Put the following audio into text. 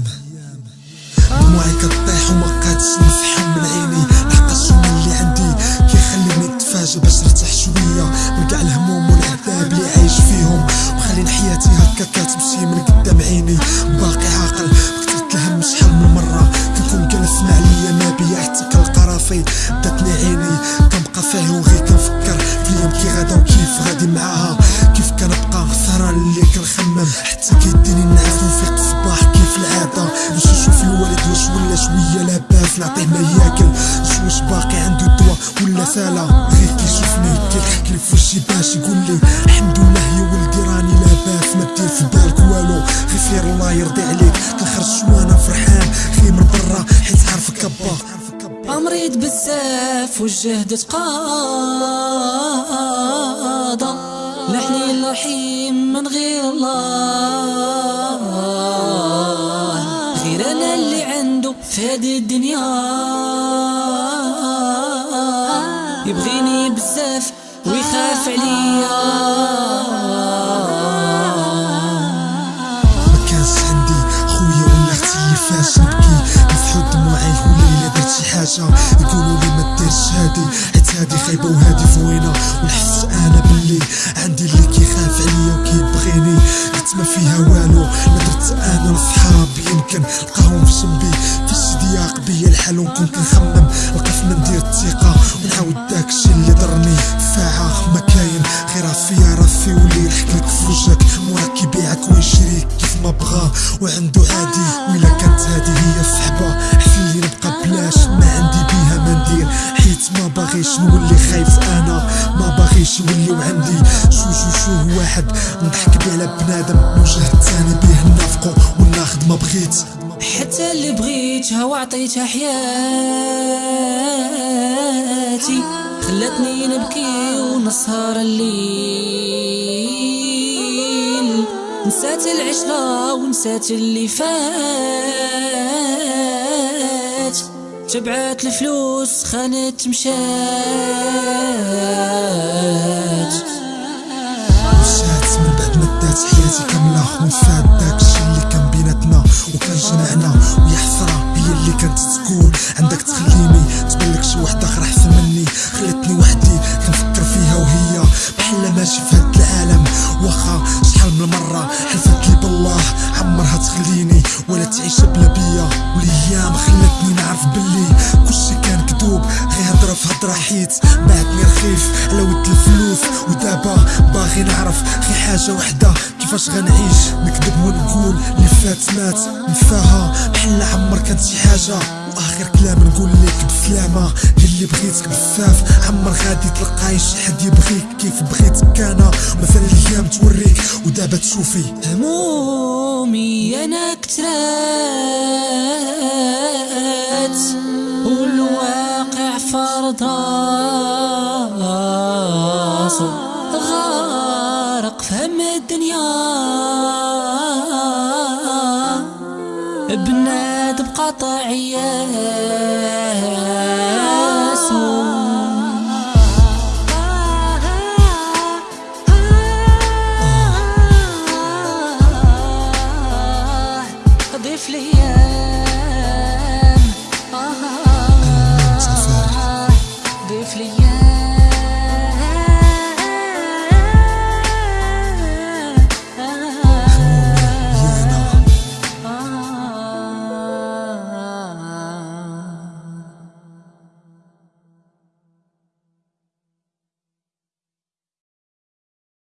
الأيام دموعي كطيح وما قادش نفحم من عيني. الشوم اللي عندي كيخليني نتفاجئ باش نرتاح شوية. من كاع الهموم والعذاب اللي عايش فيهم. وخلين حياتي هكا كتمشي من قدام عيني. باقي عاقل بكترة الهم شحال من مرة. كنكون جالس مع ليا ما بيا حتى كنلقى راسي داتني عيني كنبقى فيه وغير كنفكر. في الأيام كي غدا وكيف غادي معاها. كيف كنبقى سهران اللي كنخمم. حتى كيديني النعاس ونفيق لاباس نعطيه ما ياكل واش باقي عنده الدواء ولا سالا غير كيشوفني كيضحك لي في وشي باش يقول لي الحمد لله يا ولدي راني لاباس ما دير في بالك والو. غير خير الله يرضي عليك. كنخرج وأنا فرحان. غير من برا حيت عارفك ابا مريض بزاف والجهد تقاضى لحني الرحيم من غير الله. في هذه الدنيا. يبغيني بزاف ويخاف عليا. ما كانش عندي خويا ولا أختي فاش نبكي نفحو دموعي ولا الا درت شي حاجة. يقولوا لي ما ديرش هادي حيت هادي خايبة وهادي زوينه ونحس ونكون كنخمم لقى فين ندير الثقة. ونعاود داكشي اللي ضرني. ساعه ما كاين غير راسي واللي يضحك لك في وجهك. موراك كيبيعك ويشريك كيف ما بغا. وعنده عادي وإلا كانت هادي هي الصحبة. حسن لي نبقى بلاش. ما عندي بيها ما ندير. حيت ما باغيش نولي خايف أنا. ما باغيش يوليو عندي شو شو شو واحد. نضحك بيه على بنادم الوجه التاني بيه نافقو وناخد ما بغيت. حتى اللي بغيتها وعطيتها حياتي. خلتني نبكي ونسهر الليل. نسات العشرة ونسات اللي فات. تبعت الفلوس خانت مشات. ماشي في هاد العالم واخا شحال من مرة حلفت لي بالله عمرها تخليني ولا تعيش بلا بيا والأيام خلتني نعرف باللي كلشي كان كذوب غير هضرة في هضرة حيت بعتني رخيف. على ود الفلوس ودابا باغي نعرف غير حاجة وحدة. كيفاش غنعيش؟ نكذب ونقول اللي فات مات. نفاها بحال عمر كانت شي حاجة. واخر كلام نقول لك بسلامة اللي بغيتك بزاف. عمر غادي تلقاي شي حد يبغيك. كيف بغيتك أنا مثلا الأيام توريك ودابا تشوفي. همومي أنا كترات والواقع فرض راسو غارق في القطع يسوع ضيف لي آه. ضيف لي